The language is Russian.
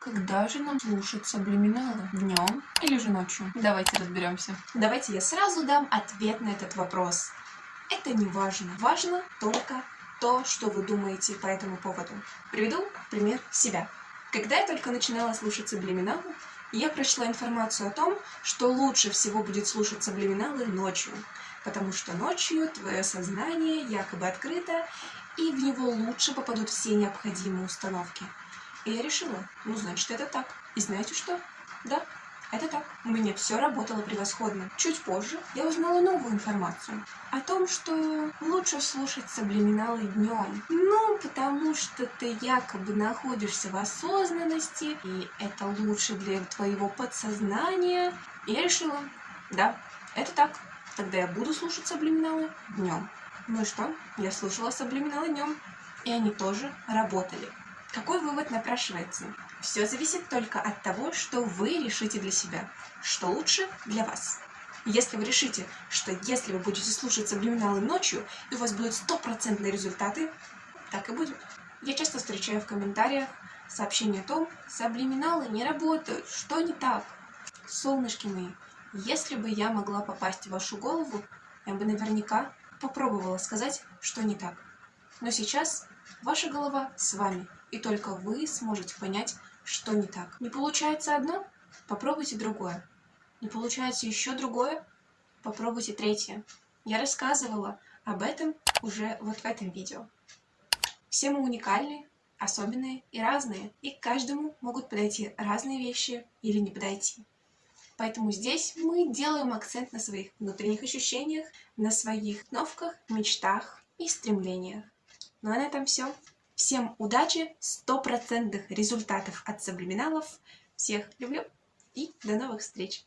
Когда же нам слушать саблиминалы? Днем или же ночью? Давайте разберемся. Давайте я сразу дам ответ на этот вопрос. Это не важно. Важно только то, что вы думаете по этому поводу. Приведу пример себя. Когда я только начинала слушать саблиминалы, я прочла информацию о том, что лучше всего будет слушать саблиминалы ночью, потому что ночью твое сознание якобы открыто, и в него лучше попадут все необходимые установки. И я решила, ну значит это так. И знаете что? Да, это так. У меня все работало превосходно. Чуть позже я узнала новую информацию о том, что лучше слушать саблиминалы днем. Ну, потому что ты якобы находишься в осознанности, и это лучше для твоего подсознания. И я решила, да, это так. Тогда я буду слушать саблиминалы днем. Ну и что? Я слушала саблиминалы днем. И они тоже работали. Какой вывод напрашивается? Все зависит только от того, что вы решите для себя, что лучше для вас. Если вы решите, что если вы будете слушать саблиминалы ночью, и у вас будут стопроцентные результаты, так и будет. Я часто встречаю в комментариях сообщения о том, саблиминалы не работают, что не так. Солнышки мои, если бы я могла попасть в вашу голову, я бы наверняка попробовала сказать, что не так. Но сейчас ваша голова с вами, и только вы сможете понять, что не так. Не получается одно? Попробуйте другое. Не получается еще другое? Попробуйте третье. Я рассказывала об этом уже вот в этом видео. Все мы уникальны, особенные и разные, и к каждому могут подойти разные вещи или не подойти. Поэтому здесь мы делаем акцент на своих внутренних ощущениях, на своих установках, мечтах и стремлениях. Ну а на этом все. Всем удачи, стопроцентных результатов от саблиминалов. Всех люблю и до новых встреч!